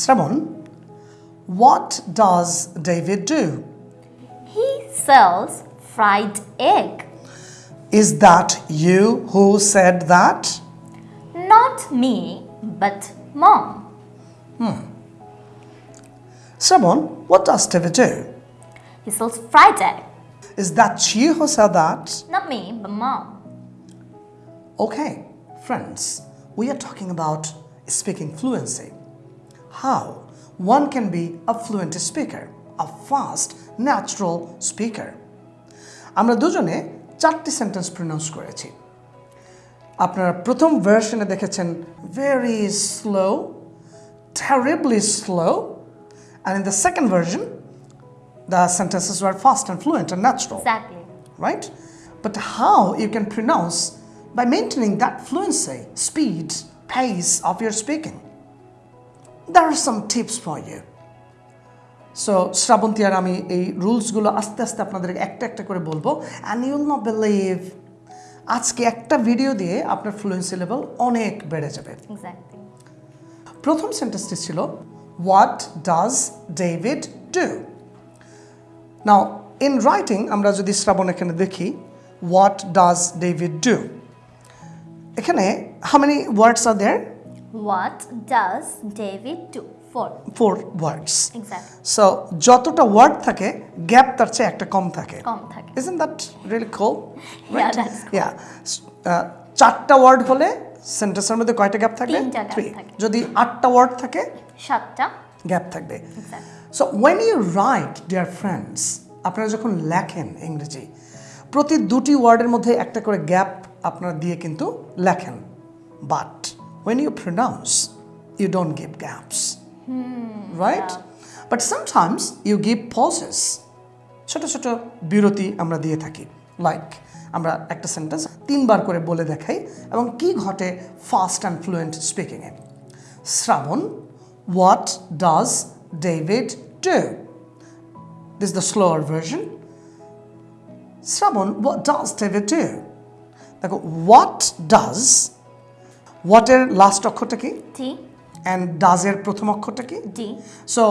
Shramon, what does David do? He sells fried egg. Is that you who said that? Not me, but mom. Hmm. Shramon, what does David do? He sells fried egg. Is that you who said that? Not me, but mom. Okay, friends, we are talking about speaking fluency How one can be a fluent speaker, a fast, natural speaker. আমরা দুজনে চারটি sentence pronounce করেছি আপনারা প্রথম ভার্সনে দেখেছেন very slow terribly slow and in the second version the sentences were fast and fluent and natural Exactly. right? But how you can pronounce by maintaining that fluency, speed, pace of your speaking. There are some tips for you. So Sravanti আর আমি এই রুলসগুলো আস্তে আস্তে আপনাদের একটা একটা করে বলব। And Yule not believe আজকে একটা ভিডিও দিয়ে আপনার ফ্লুয়েন্সি লেভেল অনেক বেড়ে যাবে। Exactly. প্রথম সেন্টেন্সটি ছিল what does David do now in writing আমরা যদি শ্রাবণ এখানে দেখি হোয়াট ডাজ ডেভিড ডু এখানে how many words are there What does David do? Four. Four words Exactly. So যতটা ওয়ার্ড থাকে গ্যাপ তার চেয়ে একটা কম থাকে কম থাকে। Isn't that really cool Yeah, that's cool. Yeah uh, চারটা ওয়ার্ড হলে সেন্টেন্সের মধ্যে কয়টা গ্যাপ থাকবে gap. থাকে। যদি আটটা ওয়ার্ড থাকে সাতটা গ্যাপ থাকবে so when you write dear friends আপনারা যখন লেখেন ইংরেজি প্রতি দুটি ওয়ার্ডের মধ্যে একটা করে গ্যাপ আপনারা দিয়ে কিন্তু লেখেন but when you pronounce you don't give gaps right but sometimes you give pauses ছোট ছোট বিরতি আমরা দিয়ে থাকি। লাইক আমরা একটা সেন্টেন্স তিনবার করে বলে দেখাই এবং কি ঘটে fast and fluent স্পিকিংয়ে Sravan what does David do this the slower version Sravan what does David do দেখো হোয়াট ডাজ হোয়াটের লাস্ট অক্ষরটা কি? টি অ্যান্ড ডাজের প্রথম অক্ষরটা কি? ডি সো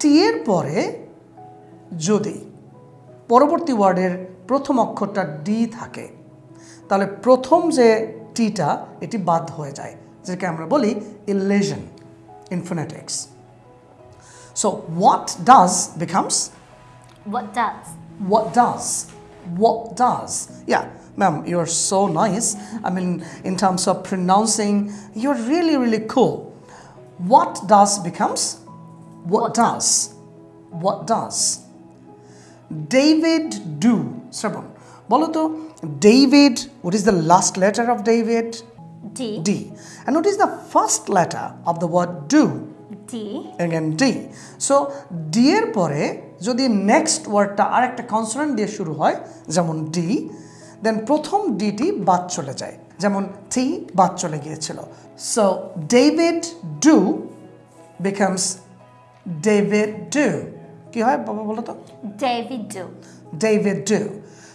টি এর পরে যদি পরবর্তী ওয়ার্ডের প্রথম অক্ষরটা ডি থাকে তাহলে প্রথম যে টিটা এটি বাদ হয়ে যায়। যেটাকে আমরা বলি elision in phonetics so what does becomes What does? what does? What does? Yeah. ma'am you're so nice i mean in terms of pronouncing you're really really cool what does becomes what, What does what does david do শ্রবণ বলো তো david what is the last letter of david D d and what is the first letter of the word do D again D. So D এর পরে যদি next ওয়ার্ডটা আরেকটা consonant দিয়ে শুরু হয় যেমন ডি দেন প্রথম ডিটি বাদ চলে যায়। যেমন টি বাদ চলে গিয়েছিল। So David do becomes David do কি হয় বাবা বলো তো? David do. David do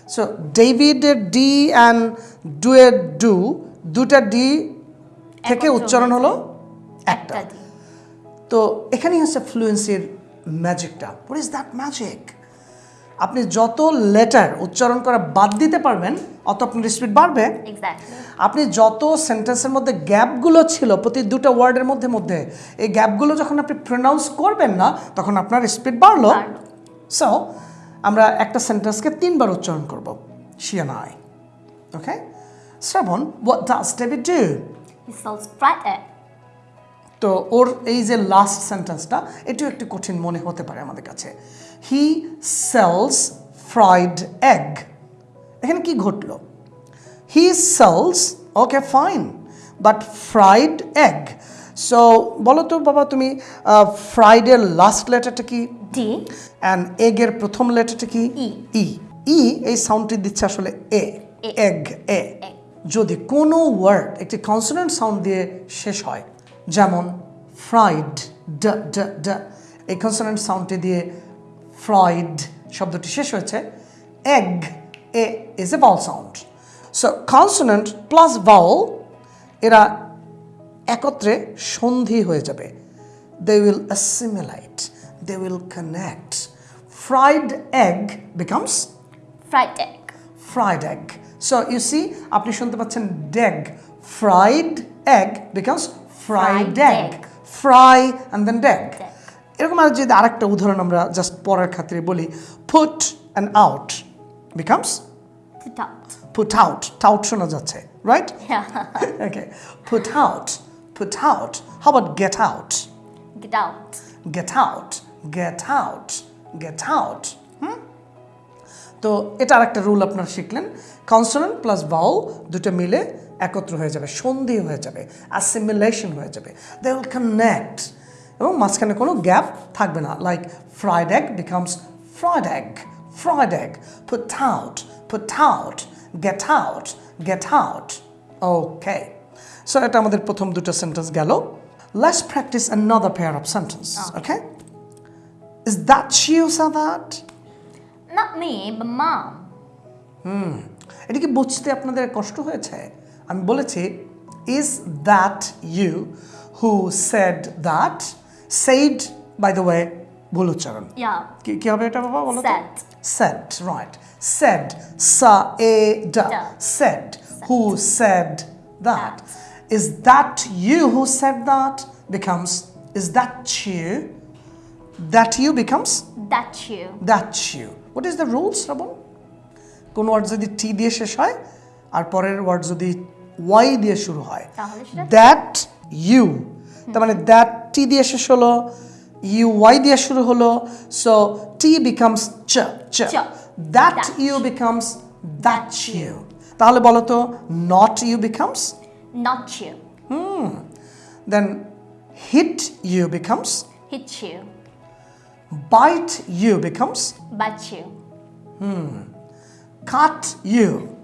so ডেভিডের D and do এর ডু দুটা ডি থেকে উচ্চারণ হলো একটা। একটা তো এখানেই হচ্ছে ফ্লুয়েন্সির ম্যাজিকটা হোয়াট ইজ দ্যাট ম্যাজিক আপনি যত লেটার উচ্চারণ করা বাদ দিতে পারবেন অত আপনার স্পিড বাড়বে। আপনি যত সেন্টেন্সের মধ্যে গ্যাপগুলো ছিল প্রতি দুটো ওয়ার্ডের মধ্যে মধ্যে এই গ্যাপগুলো যখন আপনি প্রনাউন্স করবেন না তখন আপনার স্পিড বাড়লো। সো আমরা একটা সেন্টেন্সকে তিনবার উচ্চারণ করব শিয়া নাই okay Sravan what does David do He sells fried egg. তো ওর এই যে লাস্ট সেন্টেন্সটা এটিও একটু কঠিন মনে হতে পারে আমাদের কাছে। হি সেলস ফ্রাইড এগ এখানে কি ঘটলো? He sells okay fine but fried egg so বলো তো বাবা তুমি ফ্রাইডের লাস্ট লেটারটা কি? D. অ্যান্ড এগের প্রথম লেটারটা কি? E. ই ই এই সাউন্ডটি দিচ্ছে আসলে এ। এগ এ যদি কোনো ওয়ার্ড একটি কনসোনেন্ট সাউন্ড দিয়ে শেষ হয় যেমন ফ্রাইড ড ড ড এই কনসোনেন্ট সাউন্ডটি দিয়ে ফ্রাইড শব্দটি শেষ হয়েছে। Egg E is a vowel sound so consonant plus vowel এরা একত্রে সন্ধি হয়ে যাবে। They will assimilate they will connect fried egg becomes Fried egg fried egg so you see আপনি শুনতে পাচ্ছেন ডেগ fried egg becomes fry egg. Fry and then then এরকম আর যদি আরেকটা উদাহরণ আমরা জাস্ট পরের খাতিরে বলি foot and out becomes foot out tout শোনা যাচ্ছে right okay foot out foot out how but get out get out get out get out get out তো এটা আর একটা রুল আপনার শিখলেন। কনসোনেন্ট প্লাস বাউল দুটো মিলে একত্র হয়ে যাবে সন্ধি হয়ে যাবে অ্যাসিমিলেশন হয়ে যাবে। দে উইল কানেক্ট এবং মাঝখানে কোনো গ্যাপ থাকবে না। Like fried egg becomes fried egg fried egg put out put out get out get out okay so এটা আমাদের প্রথম দুটো সেন্টেন্স গেল। Practice another pair of sentence okay. is that you said that? Not me, but mom. এটা কি বুঝতে আপনাদের কষ্ট হয়েছে? আমি বলেছি is that you who said that said by the way ভুল উচ্চারণ। কি কি হবে এটা বাবা বলো Said. সেড রাইট সেড সা এ ডা. Said who said that is that you who said that becomes is that you that you becomes That you. That you what is the rules Sravan কোন ওয়ার্ড যদি টি দিয়ে শেষ হয় আর পরের word যদি ওয়াই দিয়ে শুরু হয় দ্যাট ইউ তার মানে দ্যাট টি দিয়ে শেষ হলো ইউ ওয়াই দিয়ে শুরু হলো সো টি বিকামস চ চ। That That. You becomes that you তাহলে বলো তো not you becomes Not you. Then hit you becomes Hit you. Bite you becomes But you. Cut you Cut you.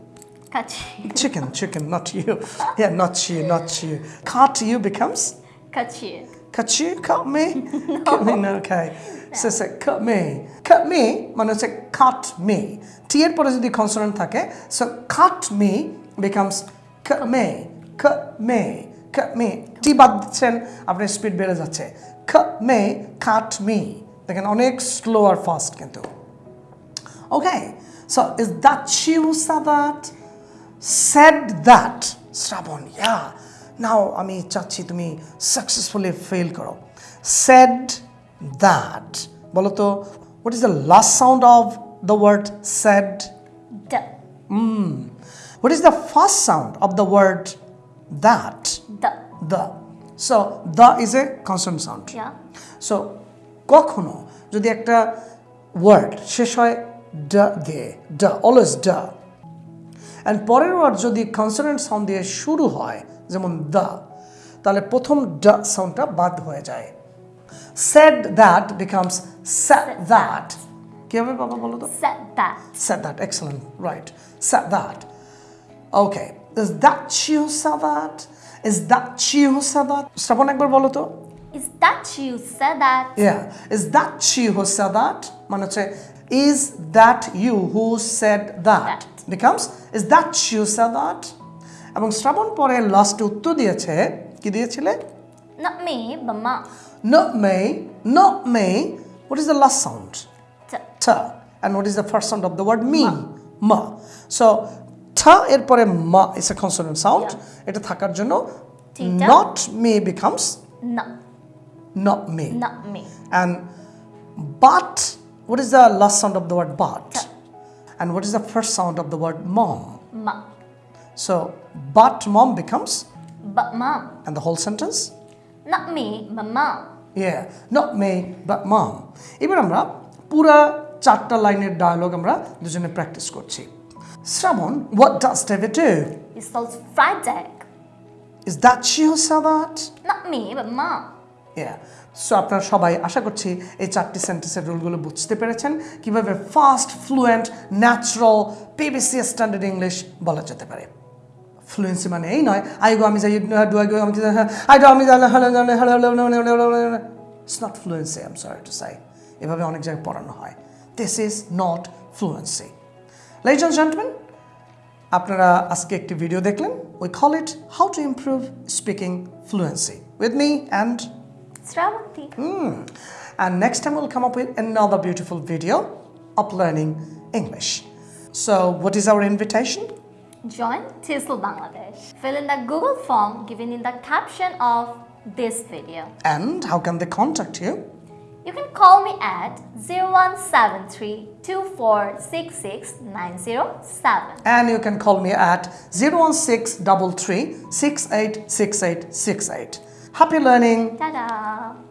Chicken, chicken, not you. Yeah, not you, not you. Cut you becomes Cut you. cut me. Cut me, no, okay. So say cut me. Cut me মানে হচ্ছে cut me. T এর পরে যদি consonant থাকে so cut me becomes cut me, cut me, cut me. T বাদ দিচ্ছেন আপনার speed বেড়ে যাচ্ছে cut me, cut me. দেখেন অনেক স্লো আর ফাস্ট কিন্তু Okay, so is that you who said that? Said that. Shrabon, yeah. Now আমি চাচ্ছি তুমি successfully fail করো. Said that. বলো তো, what is the last sound of the word said? D. What is the first sound of the word that? The. The. So, the is a consonant sound. Yeah. So কখনো যদি একটা word শেষ হয় ড দিয়ে ড অলওয়েজ ড and পরের ওয়ার যদি কনসোনেন্ট সাউন্ড দিয়ে শুরু হয় যেমন দ্য তাহলে প্রথম ড সাউন্ডটা বাদ হয়ে যায়। সেড দ্যাট বিকামস দ্যাট কি হবে বাবা বলো তো? Set that excellent right set that okay is that you said that is that you said that Shraban একবার বলো তো। ইজ দ্যাট চিউ সাদাট মানে হচ্ছে is that you who said that Becomes is that you said that? এবং শ্রাবণ পরে লাস্টে উত্তর দিয়েছে কি দিয়েছিলে Not me, but mom. not me not me what is the last sound T. t and what is the first sound of the word me ma so t এরপরে ma is a consonant sound এটা থাকার জন্য not me becomes No. not me Not me. And but, what is the last sound of the word but? And what is the first sound of the word mom? Mom. So, but mom becomes, But mom. and the whole sentence? Not me, but mom. Yeah, not me, but mom. এবার আমরা পুরা চারটা লাইনের dialogue আমরা দুজনে practice করছি Shraban what does David do? He sells fried egg. Is that you who said that? Not me, but mom. Yeah. So আপনারা সবাই আশা করছি এই চারটি সেন্টেন্সের রুলগুলো বুঝতে পেরেছেন। কীভাবে fast fluent natural PBC standard English বলা যেতে পারে। ফ্লুয়েন্সি মানে এই নয় আই গো আমি যাই ডু আই গো আমি আই ডু আমি it's not fluency am sorry to say এভাবে অনেক জায়গায় পড়ানো হয়। This is not fluency and gentleman আপনারা আজকে একটি ভিডিও দেখলেন। We call it how to improve speaking fluency with me and Sravanti. Hmm. And next time we'll come up with another beautiful video of learning English. So, what is our invitation? Join TESOL Bangladesh. Fill in the Google form given in the caption of this video. And how can they contact you? You can call me at 0173 2466907. And you can call me at 016 Happy learning! Ta-da!